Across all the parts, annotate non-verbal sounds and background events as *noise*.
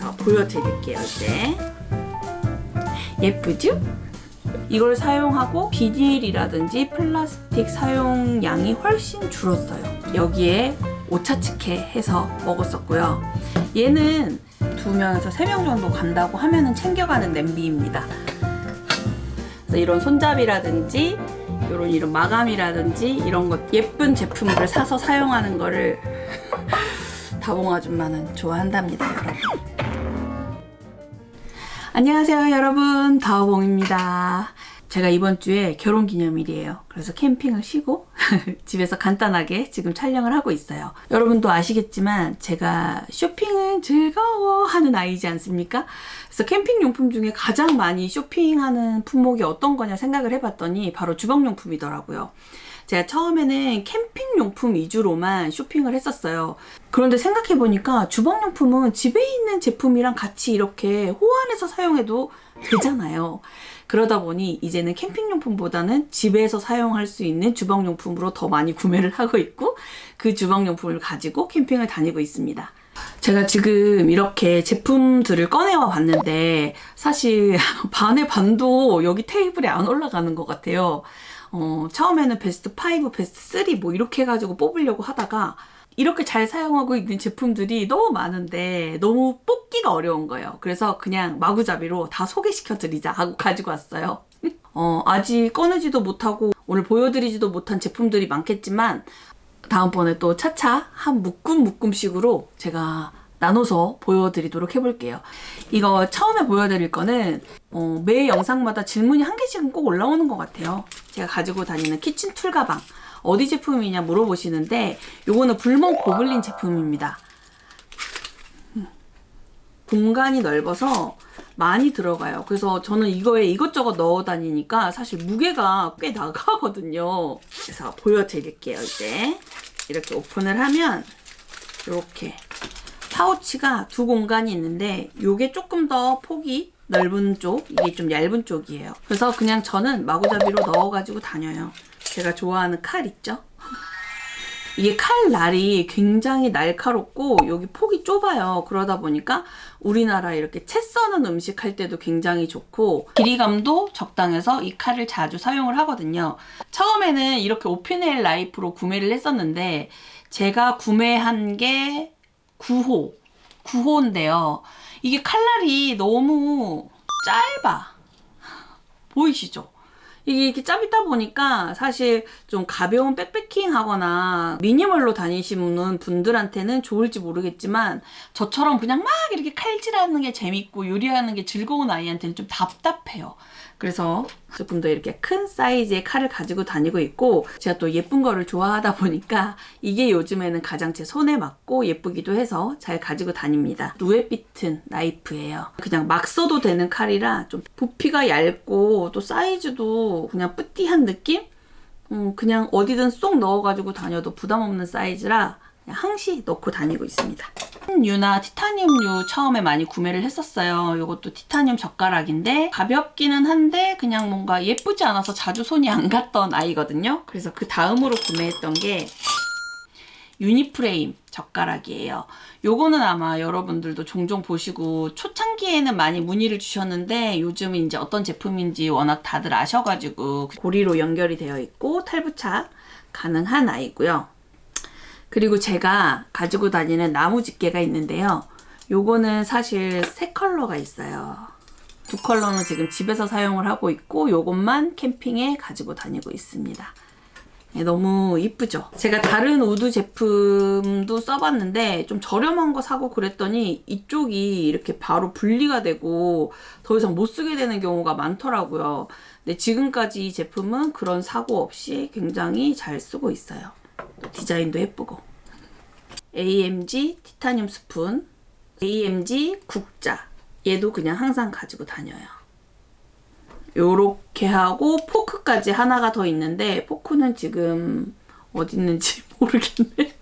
그래서 보여드릴게요 이제. 예쁘죠? 이걸 사용하고 비닐이라든지 플라스틱 사용량이 훨씬 줄었어요. 여기에 오차츠케 해서 먹었었고요. 얘는 두 명에서 세 명 정도 간다고 하면 은 챙겨가는 냄비입니다. 그래서 이런 손잡이라든지 이런 이런 마감이라든지 이런 것 예쁜 제품들을 사서 사용하는 거를 *laughs* 다봉 아줌마는 좋아한답니다 여러분 안녕하세요 여러분. 다오봉입니다. 제가 이번 주에 결혼 기념일이에요. 그래서 캠핑을 쉬고 *laughs* 집에서 간단하게 지금 촬영을 하고 있어요. 여러분도 아시겠지만 제가 쇼핑은 즐거워하는 아이지 않습니까? 그래서 캠핑 용품 중에 가장 많이 쇼핑하는 품목이 어떤 거냐 생각을 해봤더니 바로 주방용품이더라고요 제가 처음에는 캠핑 용품 위주로만 쇼핑을 했었어요. 그런데 생각해보니까 주방용품은 집에 있는 제품이랑 같이 이렇게 호환해서 사용해도 되잖아요. 그러다 보니 이제는 캠핑용품보다는 집에서 사용할 수 있는 주방용품으로 더 많이 구매를 하고 있고 그 주방용품을 가지고 캠핑을 다니고 있습니다. 제가 지금 이렇게 제품들을 꺼내와 봤는데 사실 *laughs* 반의 반도 여기 테이블에 안 올라가는 것 같아요. 어, 처음에는 베스트 5, 베스트 3 뭐 이렇게 해가지고 뽑으려고 하다가 이렇게 잘 사용하고 있는 제품들이 너무 많은데 너무 뽑기가 어려운 거예요. 그래서 그냥 마구잡이로 다 소개시켜 드리자 하고 가지고 왔어요. *laughs* 어, 아직 꺼내지도 못하고 오늘 보여드리지도 못한 제품들이 많겠지만 다음번에 또 차차 한 묶음 묶음식으로 제가 나눠서 보여드리도록 해볼게요. 이거 처음에 보여드릴 거는 어, 매 영상마다 질문이 한 개씩은 꼭 올라오는 것 같아요. 제가 가지고 다니는 키친 툴 가방 어디 제품이냐 물어보시는데 요거는 불멍 고블린 제품입니다. 공간이 넓어서 많이 들어가요. 그래서 저는 이거에 이것저것 넣어 다니니까 사실 무게가 꽤 나가거든요. 그래서 보여드릴게요. 이제 이렇게 오픈을 하면 이렇게 파우치가 두 공간이 있는데 이게 조금 더 폭이 넓은 쪽, 이게 좀 얇은 쪽이에요. 그래서 그냥 저는 마구잡이로 넣어가지고 다녀요. 제가 좋아하는 칼 있죠? *laughs* 이게 칼 날이 굉장히 날카롭고 여기 폭이 좁아요. 그러다 보니까 우리나라 이렇게 채 써는 음식 할 때도 굉장히 좋고 길이감도 적당해서 이 칼을 자주 사용을 하거든요. 처음에는 이렇게 오피넬 라이프로 구매를 했었는데 제가 구매한 게 9호 9호인데요 이게 칼날이 너무 짧아 보이시죠? 이게 이렇게 짧다 보니까 사실 좀 가벼운 백패킹 하거나 미니멀로 다니시는 분들한테는 좋을지 모르겠지만 저처럼 그냥 막 이렇게 칼질하는 게 재밌고 요리하는 게 즐거운 아이한테는 좀 답답해요. 그래서 조금 더 이렇게 큰 사이즈의 칼을 가지고 다니고 있고 제가 또 예쁜 거를 좋아하다 보니까 이게 요즘에는 가장 제 손에 맞고 예쁘기도 해서 잘 가지고 다닙니다. 누에비튼 나이프예요. 그냥 막 써도 되는 칼이라 좀 부피가 얇고 또 사이즈도 그냥 뿌띠한 느낌? 음, 그냥 어디든 쏙 넣어가지고 다녀도 부담 없는 사이즈라 항시 넣고 다니고 있습니다. 유나 티타늄유 처음에 많이 구매를 했었어요. 이것도 티타늄 젓가락인데 가볍기는 한데 그냥 뭔가 예쁘지 않아서 자주 손이 안 갔던 아이거든요. 그래서 그 다음으로 구매했던 게 유니프레임 젓가락이에요. 요거는 아마 여러분들도 종종 보시고 초창기에는 많이 문의를 주셨는데 요즘은 이제 어떤 제품인지 워낙 다들 아셔가지고 고리로 연결이 되어 있고 탈부착 가능한 아이고요. 그리고 제가 가지고 다니는 나무 집게가 있는데요. 요거는 사실 세 컬러가 있어요. 두 컬러는 지금 집에서 사용을 하고 있고 요것만 캠핑에 가지고 다니고 있습니다. 네, 너무 이쁘죠? 제가 다른 wood 제품도 써봤는데 좀 저렴한 거 사고 그랬더니 이쪽이 이렇게 바로 분리가 되고 더 이상 못 쓰게 되는 경우가 많더라고요. 근데 지금까지 이 제품은 그런 사고 없이 굉장히 잘 쓰고 있어요. 디자인도 예쁘고. AMG 티타늄 스푼 AMG 국자. 얘도 그냥 항상 가지고 다녀요. 요렇게 하고 포크까지 하나가 더 있는데 포크는 지금 어디 있는지 *laughs* 모르겠네.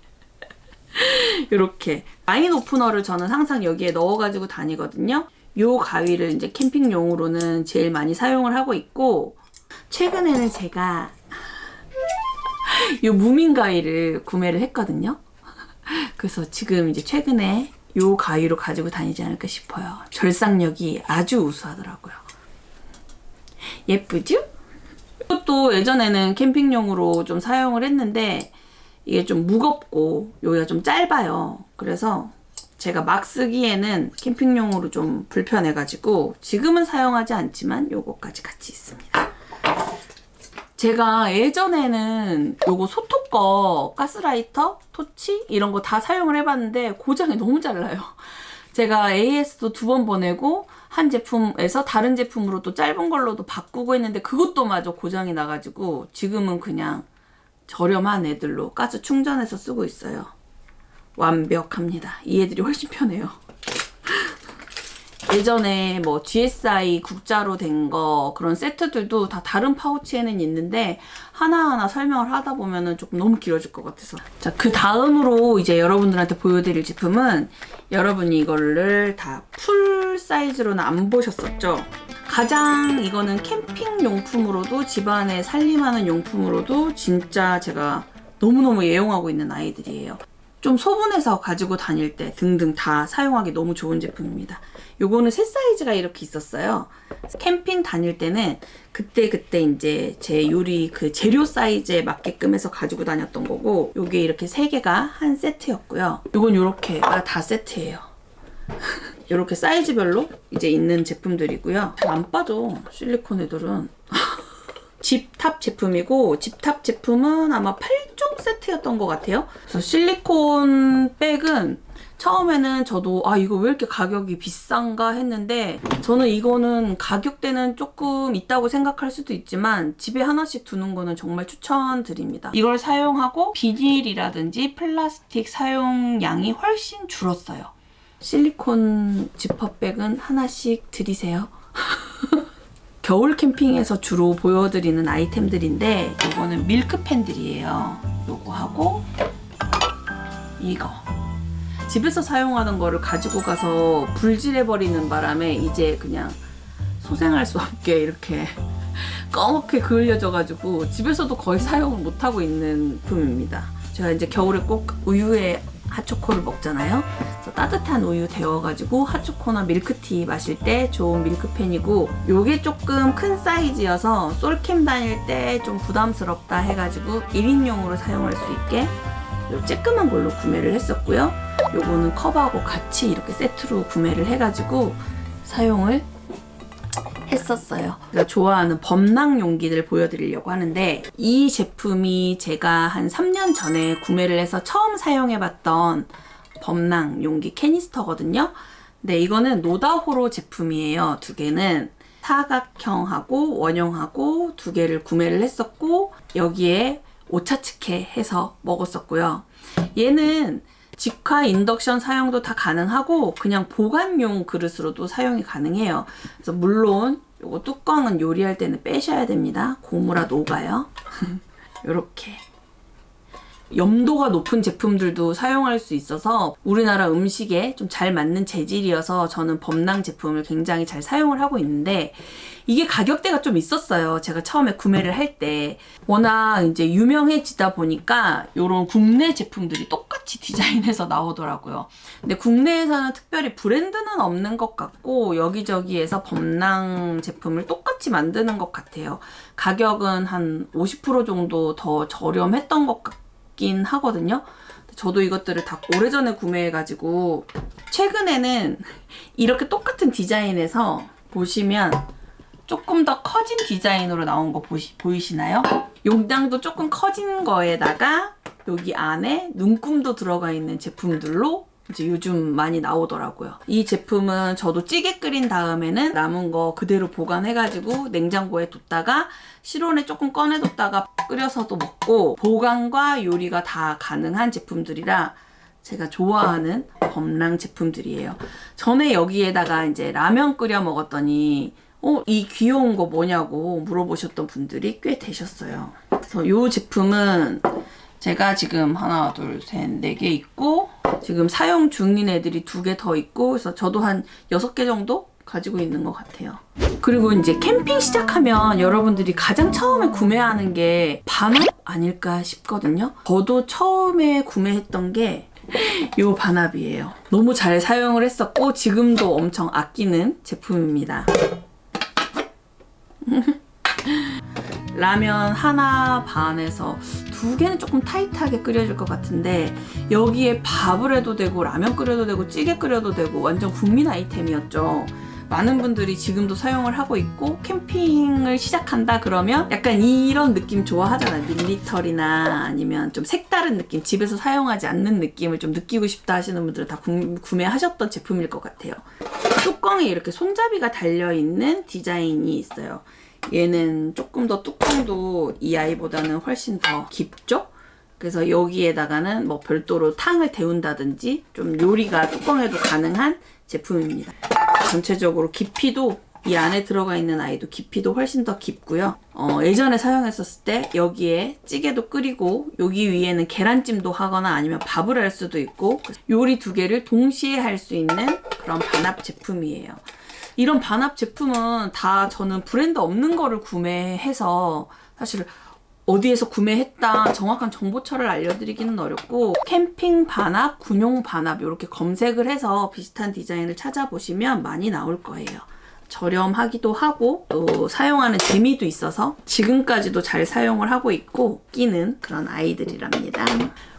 요렇게. 와인 오프너를 저는 항상 여기에 넣어가지고 다니거든요. 요 가위를 이제 캠핑용으로는 제일 많이 사용을 하고 있고 최근에는 제가 *laughs* 이 무민 가위를 구매를 했거든요. 그래서 지금 이제 최근에 요 가위로 가지고 다니지 않을까 싶어요. 절삭력이 아주 우수하더라고요. 예쁘죠? 이것도 예전에는 캠핑용으로 좀 사용을 했는데 이게 좀 무겁고 여기가 좀 짧아요. 그래서 제가 막 쓰기에는 캠핑용으로 좀 불편해가지고 지금은 사용하지 않지만 요거까지 같이 있습니다. 제가 예전에는 요거 소토 거 가스라이터, 토치 이런 거 다 사용을 해봤는데 고장이 너무 잘 나요. *laughs* 제가 AS도 두 번 보내고 한 제품에서 다른 제품으로 또 짧은 걸로도 바꾸고 했는데 그것도 마저 고장이 나가지고 지금은 그냥 저렴한 애들로 가스 충전해서 쓰고 있어요. 완벽합니다. 이 애들이 훨씬 편해요. 예전에 뭐 GSI 국자로 된 거 그런 세트들도 다 다른 파우치에는 있는데 하나하나 설명을 하다 보면은 조금 너무 길어질 것 같아서. 자 그 다음으로 이제 여러분들한테 보여드릴 제품은 여러분이 이거를 다 풀 사이즈로는 안 보셨었죠? 가장 이거는 캠핑 용품으로도 집안에 살림하는 용품으로도 진짜 제가 너무너무 애용하고 있는 아이들이에요 좀 소분해서 가지고 다닐 때 등등 다 사용하기 너무 좋은 제품입니다. 요거는 새 사이즈가 이렇게 있었어요. 캠핑 다닐 때는 그때 그때 이제 제 요리 그 재료 사이즈에 맞게끔 해서 가지고 다녔던 거고 요게 이렇게 세 개가 한 세트였고요. 요건 요렇게가 다 세트예요. *laughs* 요렇게 사이즈별로 이제 있는 제품들이고요. 잘 안 빠져 실리콘 애들은. *laughs* 집탑 제품이고 집탑 제품은 아마 8종 세트였던 것 같아요. 그래서 실리콘 백은 처음에는 저도 아 이거 왜 이렇게 가격이 비싼가 했는데 저는 이거는 가격대는 조금 있다고 생각할 수도 있지만 집에 하나씩 두는 거는 정말 추천드립니다. 이걸 사용하고 비닐이라든지 플라스틱 사용량이 훨씬 줄었어요. 실리콘 지퍼백은 하나씩 드리세요. *laughs* 겨울 캠핑에서 주로 보여드리는 아이템들인데 이거는 밀크팬들이에요. 요거 하고 이거 집에서 사용하는 거를 가지고 가서 불질해버리는 바람에 이제 그냥 소생할 수 없게 이렇게 *laughs* 꺼멓게 그을려져 가지고 집에서도 거의 사용을 못하고 있는 품입니다. 제가 이제 겨울에 꼭 우유에 핫초코를 먹잖아요. 그래서 따뜻한 우유 데워가지고 핫초코나 밀크티 마실 때 좋은 밀크팬이고 요게 조금 큰 사이즈여서 솔캠 다닐 때 좀 부담스럽다 해가지고 1인용으로 사용할 수 있게 요 쬐끄만 걸로 구매를 했었고요. 요거는 컵하고 같이 이렇게 세트로 구매를 해가지고 사용을 했었어요. 제가 좋아하는 범랑 용기를 보여드리려고 하는데 이 제품이 제가 한 3년 전에 구매를 해서 처음 사용해봤던 범랑 용기 캐니스터거든요. 근데 이거는 노다호로 제품이에요. 두 개는 사각형하고 원형하고 두 개를 구매를 했었고 여기에 오차츠케 해서 먹었었고요. 얘는 직화 인덕션 사용도 다 가능하고 그냥 보관용 그릇으로도 사용이 가능해요. 그래서 물론 요거 뚜껑은 요리할 때는 빼셔야 됩니다. 고무라 녹아요. *laughs* 요렇게 염도가 높은 제품들도 사용할 수 있어서 우리나라 음식에 좀 잘 맞는 재질이어서 저는 범랑 제품을 굉장히 잘 사용을 하고 있는데 이게 가격대가 좀 있었어요. 제가 처음에 구매를 할 때 워낙 이제 유명해지다 보니까 이런 국내 제품들이 똑같이 디자인해서 나오더라고요. 근데 국내에서는 특별히 브랜드는 없는 것 같고 여기저기에서 범랑 제품을 똑같이 만드는 것 같아요. 가격은 한 50% 정도 더 저렴했던 것 같 긴 하거든요. 저도 이것들을 다 오래전에 구매해가지고 최근에는 이렇게 똑같은 디자인에서 보시면 조금 더 커진 디자인으로 나온 거 보시, 보이시나요? 용량도 조금 커진 거에다가 여기 안에 눈금도 들어가 있는 제품들로 이제 요즘 많이 나오더라고요. 이 제품은 저도 찌개 끓인 다음에는 남은 거 그대로 보관해가지고 냉장고에 뒀다가 실온에 조금 꺼내뒀다가 끓여서도 먹고 보관과 요리가 다 가능한 제품들이라 제가 좋아하는 범랑 제품들이에요. 전에 여기에다가 이제 라면 끓여 먹었더니 어, 이 귀여운 거 뭐냐고 물어보셨던 분들이 꽤 되셨어요. 그래서 이 제품은 제가 지금 하나, 둘, 셋, 네 개 있고 지금 사용 중인 애들이 두 개 더 있고 그래서 저도 한 여섯 개 정도 가지고 있는 것 같아요. 그리고 이제 캠핑 시작하면 여러분들이 가장 처음에 구매하는 게 반업 아닐까 싶거든요. 저도 처음에 구매했던 게요 반합이에요. 너무 잘 사용을 했었고 지금도 엄청 아끼는 제품입니다. *laughs* 라면 하나 반에서 두 개는 조금 타이트하게 끓여줄 것 같은데 여기에 밥을 해도 되고 라면 끓여도 되고 찌개 끓여도 되고 완전 국민 아이템이었죠. 많은 분들이 지금도 사용을 하고 있고 캠핑을 시작한다 그러면 약간 이런 느낌 좋아하잖아요. 밀리터리나 아니면 좀 색다른 느낌, 집에서 사용하지 않는 느낌을 좀 느끼고 싶다 하시는 분들은 다 구, 구매하셨던 제품일 것 같아요. 뚜껑에 이렇게 손잡이가 달려있는 디자인이 있어요. 얘는 조금 더 뚜껑도 이 아이보다는 훨씬 더 깊죠? 그래서 여기에다가는 뭐 별도로 탕을 데운다든지 좀 요리가 뚜껑에도 가능한 제품입니다. 전체적으로 깊이도 이 안에 들어가 있는 아이도 깊이도 훨씬 더 깊고요. 어, 예전에 사용했었을 때 여기에 찌개도 끓이고 여기 위에는 계란찜도 하거나 아니면 밥을 할 수도 있고 요리 두 개를 동시에 할 수 있는 그런 반합 제품이에요. 이런 반합 제품은 다 저는 브랜드 없는 거를 구매해서 사실 어디에서 구매했다 정확한 정보처를 알려드리기는 어렵고 캠핑 반합, 군용 반합 이렇게 검색을 해서 비슷한 디자인을 찾아보시면 많이 나올 거예요. 저렴하기도 하고 또 사용하는 재미도 있어서 지금까지도 잘 사용을 하고 있고 끼는 그런 아이들이랍니다.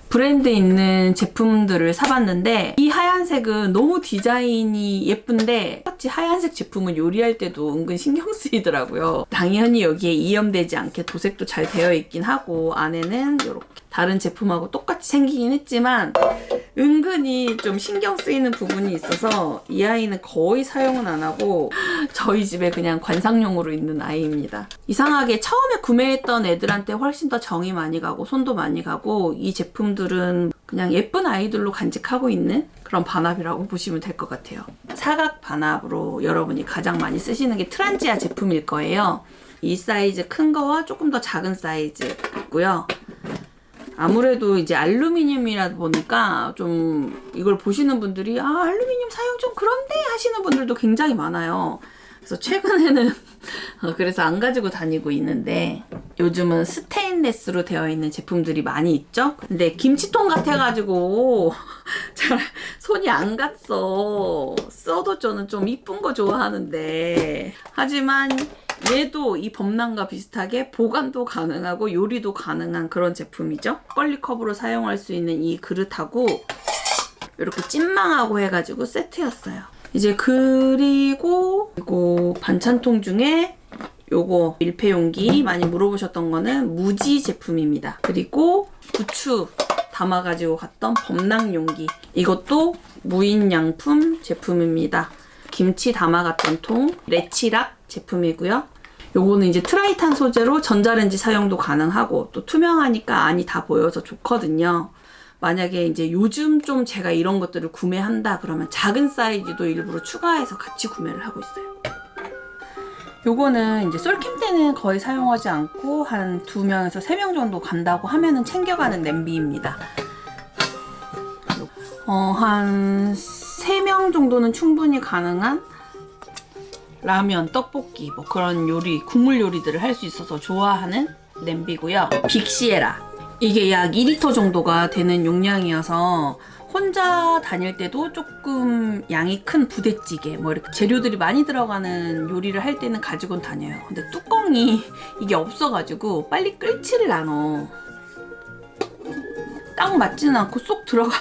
브랜드 있는 제품들을 사봤는데 이 하얀색은 너무 디자인이 예쁜데 똑같이 하얀색 제품은 요리할 때도 은근 신경 쓰이더라고요. 당연히 여기에 이염되지 않게 도색도 잘 되어 있긴 하고 안에는 이렇게 다른 제품하고 똑같이 생기긴 했지만 은근히 좀 신경 쓰이는 부분이 있어서 이 아이는 거의 사용은 안 하고 저희 집에 그냥 관상용으로 있는 아이입니다. 이상하게 처음에 구매했던 애들한테 훨씬 더 정이 많이 가고 손도 많이 가고 이 제품들은 그냥 예쁜 아이들로 간직하고 있는 그런 반합이라고 보시면 될 것 같아요. 사각 반합으로 여러분이 가장 많이 쓰시는 게 트란지아 제품일 거예요. 이 사이즈 큰 거와 조금 더 작은 사이즈 있고요. 아무래도 이제 알루미늄이다 보니까 좀 이걸 보시는 분들이 아 알루미늄 사용 좀 그런데 하시는 분들도 굉장히 많아요. 그래서 최근에는 *laughs* 어, 그래서 안 가지고 다니고 있는데 요즘은 스테인레스로 되어 있는 제품들이 많이 있죠. 근데 김치통 같아 가지고 *laughs* 잘 손이 안 갔어. 써도 저는 좀 이쁜 거 좋아하는데 하지만 얘도 이 범람과 비슷하게 보관도 가능하고 요리도 가능한 그런 제품이죠. 껄리컵으로 사용할 수 있는 이 그릇하고 이렇게 찐망하고 해가지고 세트였어요. 이제 그리고 이거 반찬통 중에 요거 밀폐용기 많이 물어보셨던 거는 무지 제품입니다. 그리고 부추 담아가지고 갔던 법랑용기 이것도 무인양품 제품입니다. 김치 담아갔던 통 레치락 제품이고요. 요거는 이제 트라이탄 소재로 전자레인지 사용도 가능하고 또 투명하니까 안이 다 보여서 좋거든요. 만약에 이제 요즘 좀 제가 이런 것들을 구매한다 그러면 작은 사이즈도 일부러 추가해서 같이 구매를 하고 있어요. 요거는 이제 솔캠 때는 거의 사용하지 않고 한 두 명에서 세명 정도 간다고 하면은 챙겨가는 냄비입니다. 어, 한 세 명 정도는 충분히 가능한 라면, 떡볶이 뭐 그런 요리, 국물 요리들을 할 수 있어서 좋아하는 냄비고요. 빅시에라. 이게 약 2리터 정도가 되는 용량이어서 혼자 다닐 때도 조금 양이 큰 부대찌개 뭐 이렇게 재료들이 많이 들어가는 요리를 할 때는 가지고 다녀요. 근데 뚜껑이 이게 없어가지고 빨리 끓지를 않아. 딱 맞지는 않고 쏙 들어가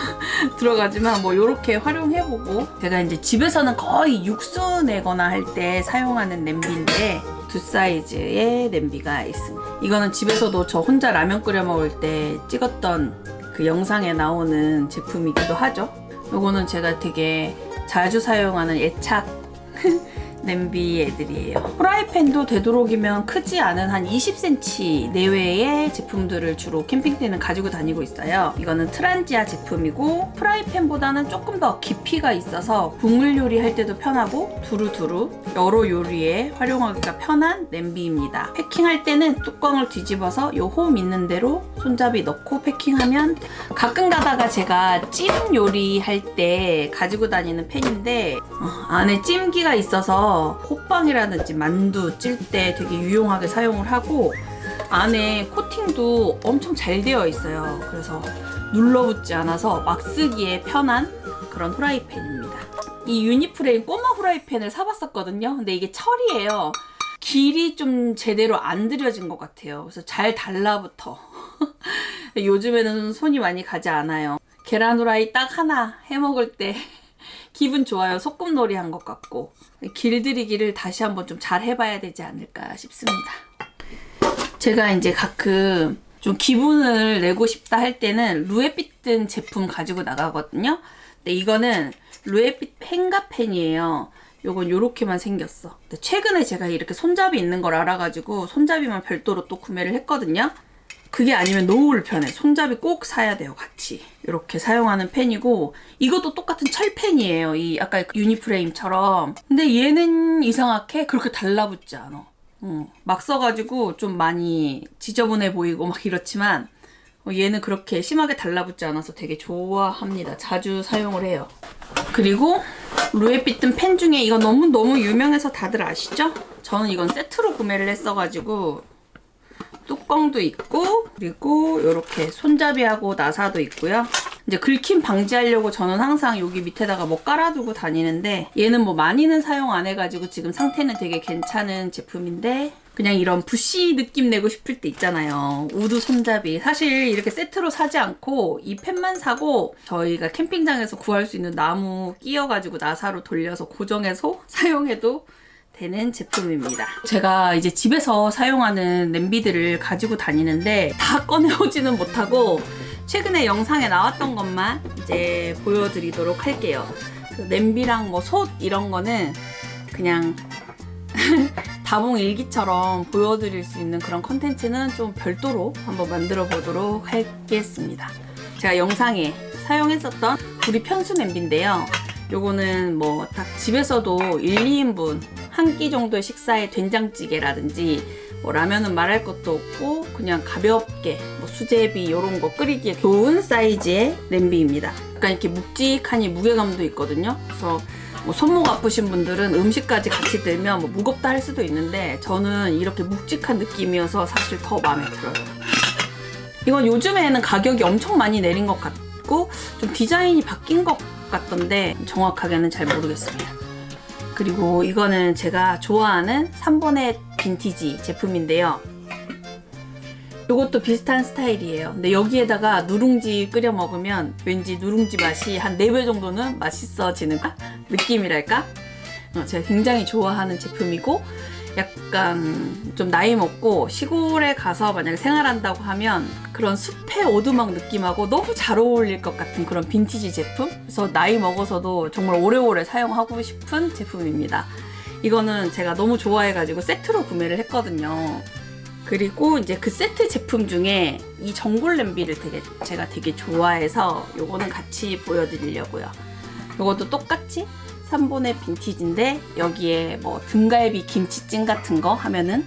*laughs* 들어가지만 뭐 이렇게 활용해보고 제가 이제 집에서는 거의 육수 내거나 할 때 사용하는 냄비인데 두 사이즈의 냄비가 있습니다. 이거는 집에서도 저 혼자 라면 끓여 먹을 때 찍었던 그 영상에 나오는 제품이기도 하죠. 이거는 제가 되게 자주 사용하는 애착 *laughs* 냄비 애들이에요. 프라이팬도 되도록이면 크지 않은 한 20cm 내외의 제품들을 주로 캠핑 때는 가지고 다니고 있어요. 이거는 트란지아 제품이고 프라이팬보다는 조금 더 깊이가 있어서 국물 요리 할 때도 편하고 두루두루 여러 요리에 활용하기가 편한 냄비입니다. 패킹할 때는 뚜껑을 뒤집어서 요 홈 있는 대로 손잡이 넣고 패킹하면 가끔 가다가 제가 찜 요리 할 때 가지고 다니는 팬인데 어, 안에 찜기가 있어서 호빵이라든지 만두 찔 때 되게 유용하게 사용을 하고 안에 코팅도 엄청 잘 되어 있어요. 그래서 눌러붙지 않아서 막 쓰기에 편한 그런 후라이팬입니다. 이 유니프레임 꼬마 후라이팬을 사봤었거든요. 근데 이게 철이에요. 길이 좀 제대로 안 들여진 것 같아요. 그래서 잘 달라붙어. *laughs* 요즘에는 손이 많이 가지 않아요. 계란 후라이 딱 하나 해 먹을 때 *laughs* 기분 좋아요. 소꿉놀이 한 것 같고 길들이기를 다시 한번 좀 잘 해봐야 되지 않을까 싶습니다. 제가 이제 가끔 좀 기분을 내고 싶다 할 때는 루에빛 든 제품 가지고 나가거든요. 근데 이거는 루에빛 펜가펜이에요. 요건 요렇게만 생겼어. 근데 최근에 제가 이렇게 손잡이 있는 걸 알아가지고 손잡이만 별도로 또 구매를 했거든요. 그게 아니면 너무 불편해. 손잡이 꼭 사야 돼요, 같이. 이렇게 사용하는 펜이고 이것도 똑같은 철펜이에요. 이 아까 그 유니프레임처럼. 근데 얘는 이상하게 그렇게 달라붙지 않아. 어, 막 써가지고 좀 많이 지저분해 보이고 막 이렇지만 어, 얘는 그렇게 심하게 달라붙지 않아서 되게 좋아합니다. 자주 사용을 해요. 그리고 루에빛 팬 중에 이거 너무너무 유명해서 다들 아시죠? 저는 이건 세트로 구매를 했어가지고 뚜껑도 있고 그리고 이렇게 손잡이하고 나사도 있고요. 이제 긁힘 방지하려고 저는 항상 여기 밑에다가 뭐 깔아두고 다니는데 얘는 뭐 많이는 사용 안 해가지고 지금 상태는 되게 괜찮은 제품인데 그냥 이런 부시 느낌 내고 싶을 때 있잖아요. wood 손잡이. 사실 이렇게 세트로 사지 않고 이 팬만 사고 저희가 캠핑장에서 구할 수 있는 나무 끼워가지고 나사로 돌려서 고정해서 *laughs* 사용해도 되는 제품입니다. 제가 이제 집에서 사용하는 냄비들을 가지고 다니는데 다 꺼내오지는 못하고 최근에 영상에 나왔던 것만 이제 보여드리도록 할게요. 그 냄비랑 뭐 솥 이런 거는 그냥 *laughs* 다봉 일기처럼 보여드릴 수 있는 그런 컨텐츠는 좀 별도로 한번 만들어 보도록 하겠습니다. 제가 영상에 사용했었던 우리 편수 냄비인데요. 요거는 뭐 딱 집에서도 1, 2인분 한 끼 정도의 식사에 된장찌개라든지 뭐 라면은 말할 것도 없고 그냥 가볍게 뭐 수제비 이런 거 끓이기에 좋은 사이즈의 냄비입니다. 약간 이렇게 묵직하니 무게감도 있거든요. 그래서 뭐 손목 아프신 분들은 음식까지 같이 들면 뭐 무겁다 할 수도 있는데 저는 이렇게 묵직한 느낌이어서 사실 더 마음에 들어요. 이건 요즘에는 가격이 엄청 많이 내린 것 같고 좀 디자인이 바뀐 것 같던데 정확하게는 잘 모르겠습니다. 그리고 이거는 제가 좋아하는 3번의 빈티지 제품인데요. 이것도 비슷한 스타일이에요. 근데 여기에다가 누룽지 끓여 먹으면 왠지 누룽지 맛이 한 4배 정도는 맛있어지는 *laughs* 느낌이랄까? 어, 제가 굉장히 좋아하는 제품이고 약간 좀 나이 먹고 시골에 가서 만약에 생활한다고 하면 그런 숲의 오두막 느낌하고 너무 잘 어울릴 것 같은 그런 빈티지 제품? 그래서 나이 먹어서도 정말 오래오래 사용하고 싶은 제품입니다. 이거는 제가 너무 좋아해가지고 세트로 구매를 했거든요. 그리고 이제 그 세트 제품 중에 이 전골 냄비를 되게 제가 되게 좋아해서 요거는 같이 보여드리려고요. 요것도 똑같이 3본의 빈티지인데 여기에 뭐 등갈비 김치찜 같은 거 하면은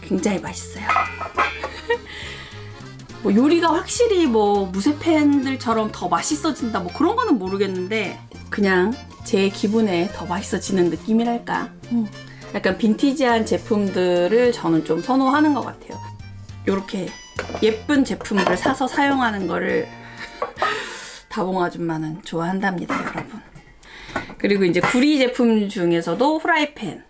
굉장히 맛있어요. *laughs* 뭐 요리가 확실히 뭐 무쇠팬들처럼 더 맛있어진다 뭐 그런 거는 모르겠는데 그냥 제 기분에 더 맛있어지는 느낌이랄까. 음. 약간 빈티지한 제품들을 저는 좀 선호하는 것 같아요. 이렇게 예쁜 제품들을 사서 사용하는 거를 *laughs* 다봉 아줌마는 좋아한답니다, 여러분. 그리고 이제 구리 제품 중에서도 후라이팬.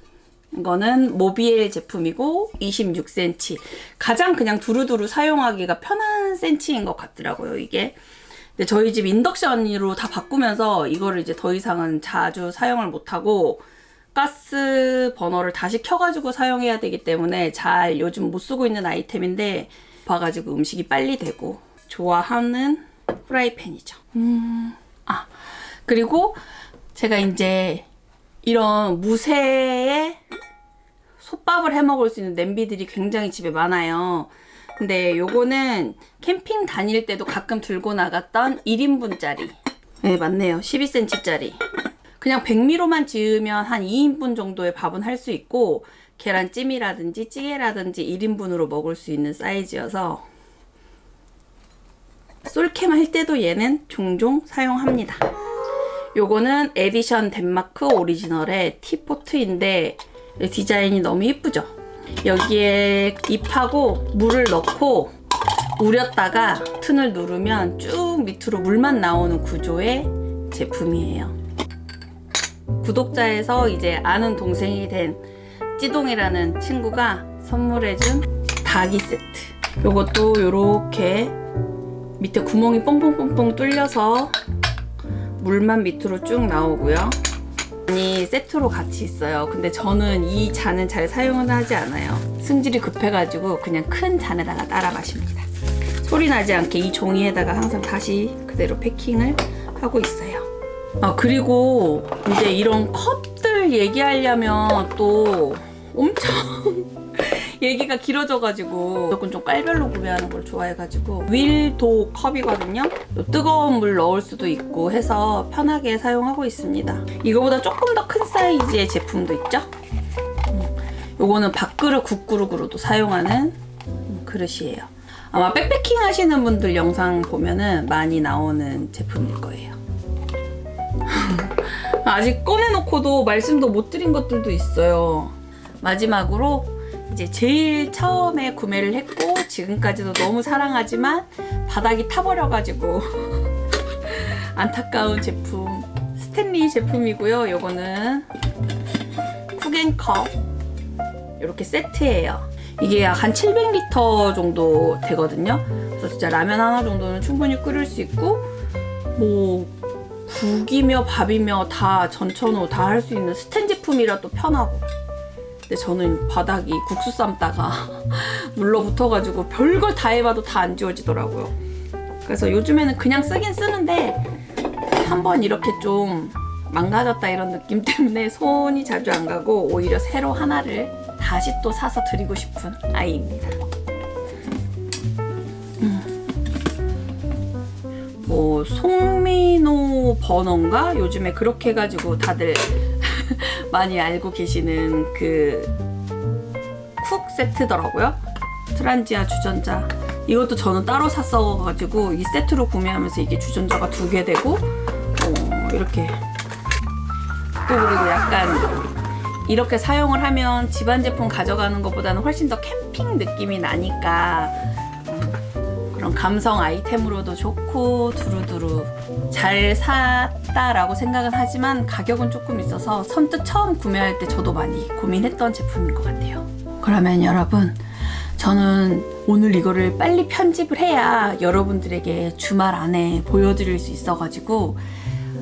이거는 모비엘 제품이고 26cm. 가장 그냥 두루두루 사용하기가 편한 센치인 것 같더라고요, 이게. 근데 저희 집 인덕션으로 다 바꾸면서 이거를 이제 더 이상은 자주 사용을 못하고 가스 버너를 다시 켜가지고 사용해야 되기 때문에 잘 요즘 못 쓰고 있는 아이템인데 봐가지고 음식이 빨리 되고 좋아하는 프라이팬이죠. 음, 아 그리고 제가 이제 이런 무쇠에 솥밥을 해 먹을 수 있는 냄비들이 굉장히 집에 많아요. 근데 요거는 캠핑 다닐 때도 가끔 들고 나갔던 1인분짜리. 네, 맞네요. 12cm짜리. 그냥 백미로만 지으면 한 2인분 정도의 밥은 할 수 있고 계란찜이라든지 찌개라든지 1인분으로 먹을 수 있는 사이즈여서 솔캠 할 때도 얘는 종종 사용합니다. 요거는 에디션 덴마크 오리지널의 teapot인데 디자인이 너무 예쁘죠? 여기에 잎하고 물을 넣고 우렸다가 버튼을 누르면 쭉 밑으로 물만 나오는 구조의 제품이에요. 구독자에서 이제 아는 동생이 된 찌동이라는 친구가 선물해준 닭이 세트. 요것도 요렇게 밑에 구멍이 뽕뽕뽕뽕 뚫려서 물만 밑으로 쭉 나오고요. 이 세트로 같이 있어요. 근데 저는 이 잔은 잘 사용은 하지 않아요. 승질이 급해가지고 그냥 큰 잔에다가 따라 마십니다. 소리 나지 않게 이 종이에다가 항상 다시 그대로 패킹을 하고 있어요. 아, 그리고 이제 이런 컵들 얘기하려면 또 엄청 얘기가 길어져가지고 무조건 좀 깔별로 구매하는 걸 좋아해가지고 윌도 컵이거든요. 뜨거운 물 넣을 수도 있고 해서 편하게 사용하고 있습니다. 이거보다 조금 더 큰 사이즈의 제품도 있죠. 음, 요거는 밥그릇 국그릇으로도 사용하는 음, 그릇이에요. 아마 백패킹 하시는 분들 영상 보면은 많이 나오는 제품일 거예요. *laughs* 아직 꺼내놓고도 말씀도 못 드린 것들도 있어요. 마지막으로 이제 제일 처음에 구매를 했고 지금까지도 너무 사랑하지만 바닥이 타버려가지고 *laughs* 안타까운 제품 스탠리 제품이고요. 요거는 쿠겐컵 이렇게 세트예요. 이게 약 한 700리터 정도 되거든요. 그래서 진짜 라면 하나 정도는 충분히 끓일 수 있고 뭐 국이며 밥이며 다 전천후 다 할 수 있는 스텐 제품이라 또 편하고 근데 저는 바닥이 국수 삶다가 *laughs* 물러 붙어가지고 별걸 다 해봐도 다 안 지워지더라고요. 그래서 요즘에는 그냥 쓰긴 쓰는데 한번 이렇게 좀 망가졌다 이런 느낌 때문에 손이 자주 안 가고 오히려 새로 하나를 다시 또 사서 드리고 싶은 아이입니다. 뭐 송민호 번호인가? 요즘에 그렇게 해가지고 다들 많이 알고 계시는 그 쿡 세트더라고요. 트란지아 주전자. 이것도 저는 따로 샀어가지고 이 세트로 구매하면서 이게 주전자가 두 개 되고 어, 이렇게 또 그리고 약간 이렇게 사용을 하면 집안 제품 가져가는 것보다는 훨씬 더 캠핑 느낌이 나니까 그런 감성 아이템으로도 좋고 두루두루 잘 샀다라고 생각은 하지만 가격은 조금 있어서 선뜻 처음 구매할 때 저도 많이 고민했던 제품인 것 같아요. 그러면 여러분 저는 오늘 이거를 빨리 편집을 해야 여러분들에게 주말 안에 보여드릴 수 있어가지고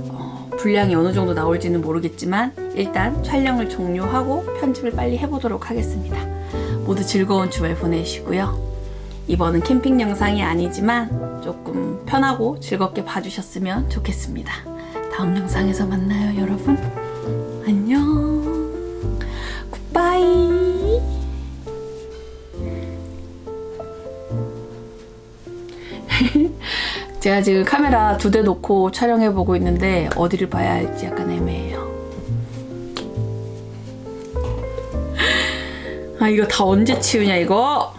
어, 분량이 어느 정도 나올지는 모르겠지만 일단 촬영을 종료하고 편집을 빨리 해보도록 하겠습니다. 모두 즐거운 주말 보내시고요. 이번은 캠핑 영상이 아니지만 조금 편하고 즐겁게 봐주셨으면 좋겠습니다. 다음 영상에서 만나요, 여러분. 안녕. 굿바이. *laughs* 제가 지금 카메라 두 대 놓고 촬영해 보고 있는데 어디를 봐야 할지 약간 애매해요. 아 이거 다 언제 치우냐 이거?